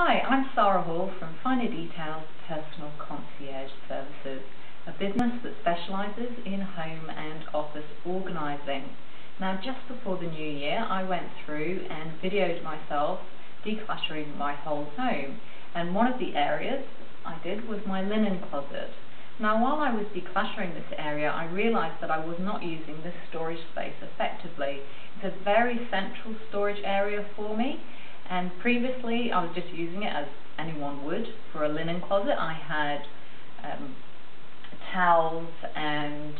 Hi, I'm Sarah Hall from Finer Details Personal Concierge Services, a business that specialises in home and office organising. Now just before the new year I went through and videoed myself decluttering my whole home and one of the areas I did was my linen closet. Now while I was decluttering this area I realised that I was not using this storage space effectively. It's a very central storage area for me and previously I was just using it as anyone would for a linen closet. I had um, towels and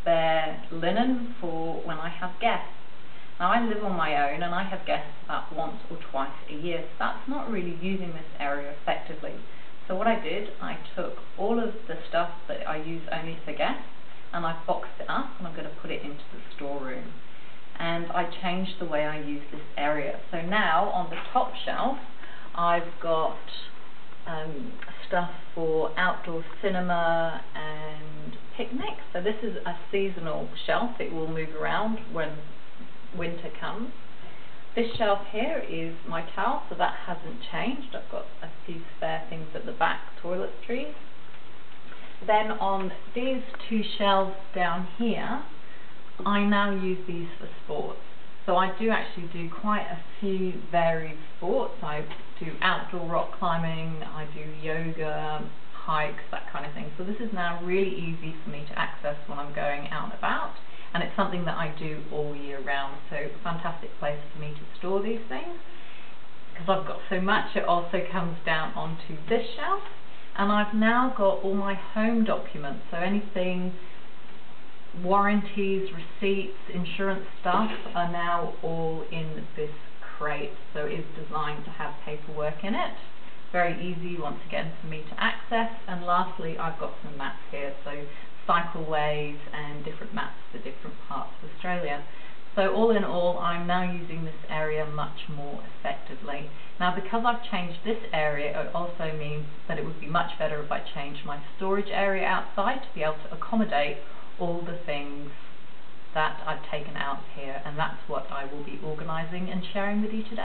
spare linen for when I have guests. Now I live on my own and I have guests about once or twice a year, so that's not really using this area effectively. So what I did, I took all of the stuff that I use only for guests and I boxed it up and I'm going to put it into the storeroom. And I changed the way I use this area. So now on the top shelf, I've got um, stuff for outdoor cinema and picnics. So this is a seasonal shelf. It will move around when winter comes. This shelf here is my towel, so that hasn't changed. I've got a few spare things at the back, toiletries. Then on these two shelves down here, I now use these for sports. So I do actually do quite a few varied sports. I do outdoor rock climbing, I do yoga, hikes, that kind of thing. So this is now really easy for me to access when I'm going out and about and it's something that I do all year round so fantastic place for me to store these things because I've got so much it also comes down onto this shelf and I've now got all my home documents so anything warranties, receipts, insurance stuff are now all in this crate so it's designed to have paperwork in it very easy once again for me to access and lastly I've got some maps here so cycleways and different maps for different parts of Australia. So all in all, I'm now using this area much more effectively. Now because I've changed this area, it also means that it would be much better if I changed my storage area outside to be able to accommodate all the things that I've taken out here and that's what I will be organising and sharing with you today.